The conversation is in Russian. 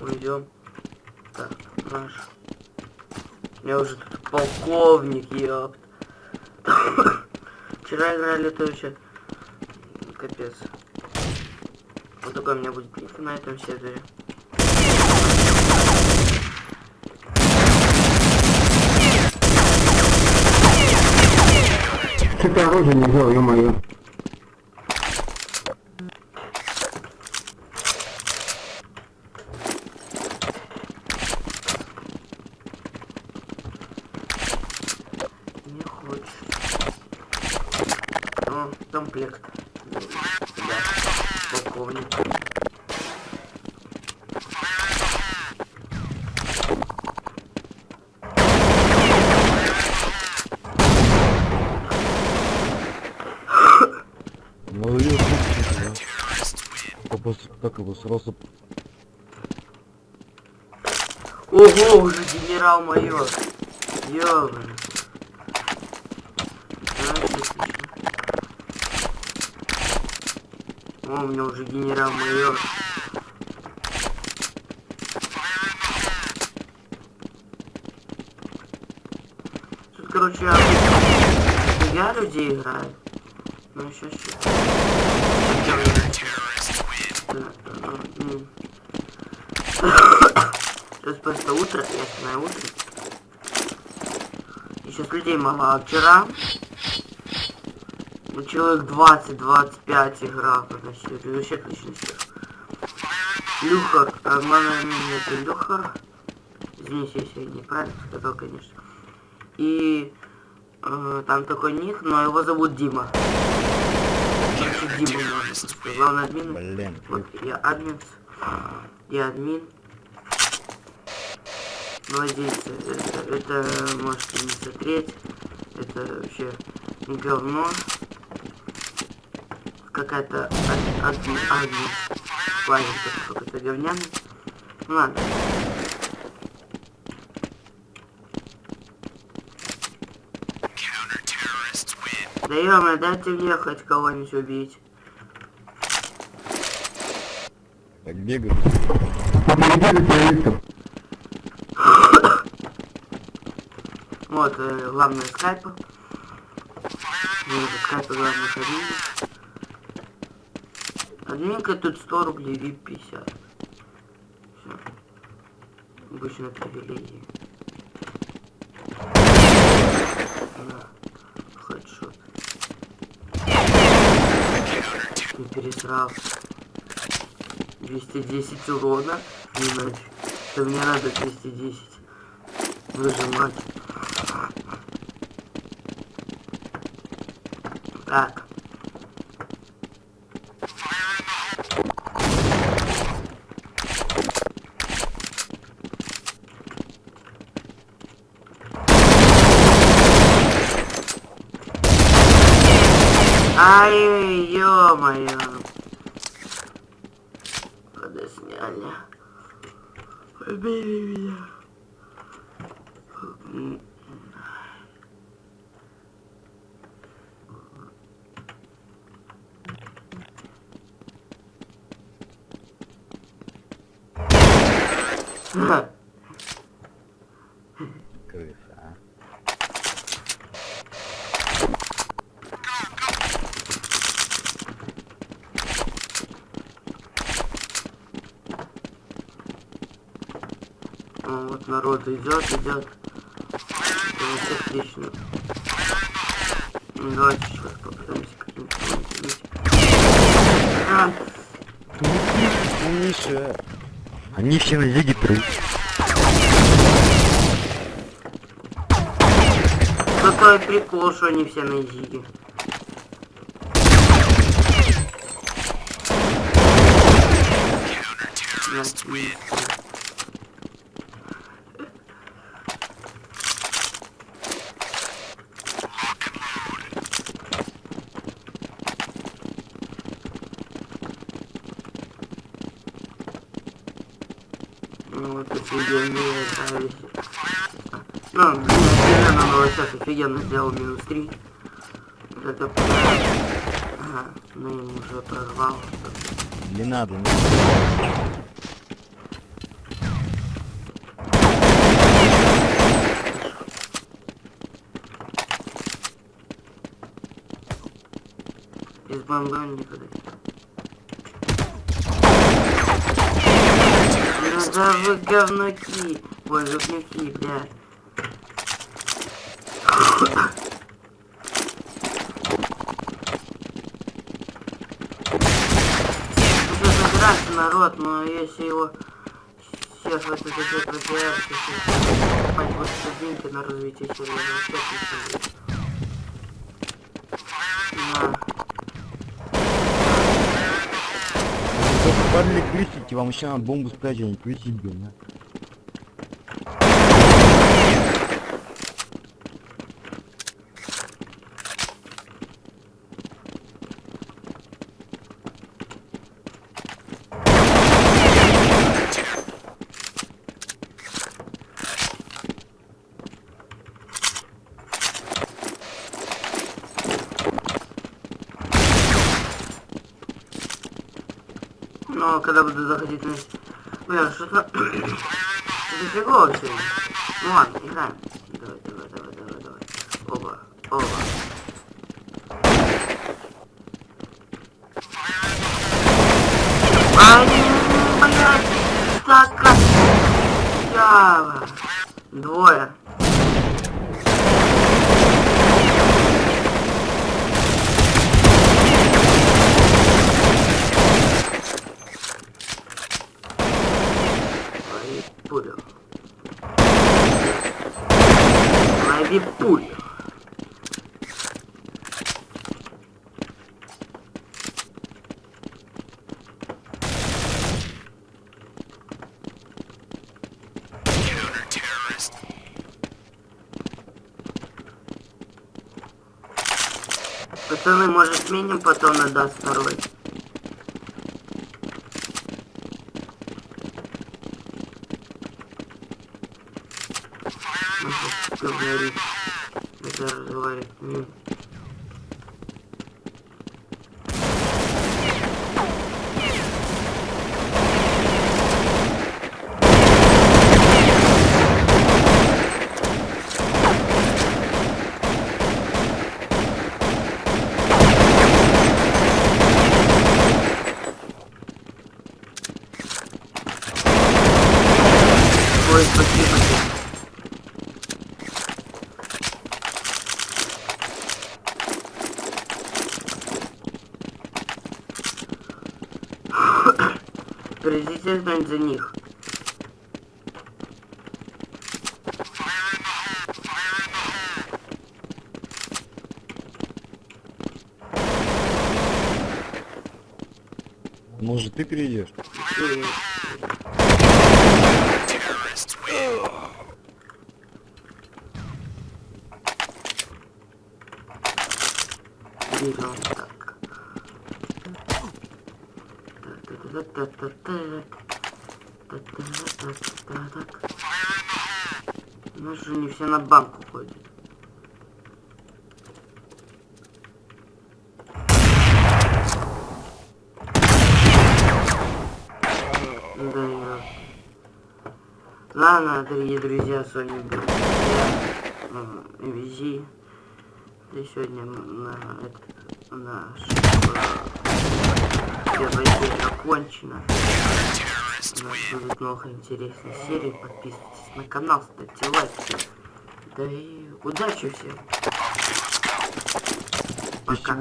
Уйдем. Так, наш. Я уже тут полковник, ёпт. Вчера играли, то вообще капец. Вот такой у меня будет ник на этом сервере. Что-то оружие не взял, ё-моё. Не хочешь. О, комплект. Да, полковник. Да. Как его, как сразу... Ого, уже генерал майор. Ёбаный. Знаешь, отлично. О, у меня уже генерал майор. Тут, короче, я, людей играю. Ну, сейчас, сейчас. Сейчас просто утро, ясное утро. И сейчас людей мало. А вчера ну, человек 20-25 играл на сервере. Вообще отличный сервер. Люхар, а мама меня это Люхар. Извините, если я неправильно сказал, конечно. И э, там такой ник, но его зовут Дима. Короче, Дима. Главный админ. Блин, Вот я админ. Я админ. Владельцы. Это, это можете не смотреть. Это вообще говно. Какая-то админ. Ладно, какой-то говняный. Ну ладно. Да ё дайте мне хоть кого-нибудь убить. так бегают. Вот, э, главное скайпа. Уже скайпа главное ходили. Админка тут 100 рублей, вип 50. Все. Обычно привилегии. На. Хедшот. Не пересрал. 210 урона. Нафиг. Да мне надо 210. Выжимать. Так. Ё-моё. Когда сняли. Убили меня. М. А, Вот народ идет, идет. Это отлично. Ну, Давайте сейчас попытаемся. А, Миша. Они все на зиге прыг. какой прикол, что они все на зиге. Ну офигенные правильно. Ну, офигенно, но ну, сейчас офигенно сделал минус 3. Вот это... Ага, ну я уже прорвал. Не надо, не надо. Без бомбы никуда. Да вы говнюки. Ой, говнюки, блядь. Уже забирается народ, но если его сейчас вот это все потеряется, то покупать больше деньги на развитие сервера, не будет. На. Падали крестите, вам еще бомбу спрятать, а не крестить, Но когда буду заходить на... Бля, что-то... Это фигово все. Ну ладно, играем. Давай, давай, давай, давай, давай. Оба, оба. Ай, блядь, так Ява. Двое. Пацаны, может сменим потом на даст второй? Может, говорит. Это разговаривать. Ой, спасибо. Придите знать за них. Может ты перейдешь? И- Берем так. У нас же не все на банку ходят. Да. Ладно, дорогие друзья, с вами был я, э, Визи. И сегодня на это, наш первая серия окончена. У нас будут много интересных серий. Подписывайтесь на канал, ставьте лайки. Да и удачи всем. Пока.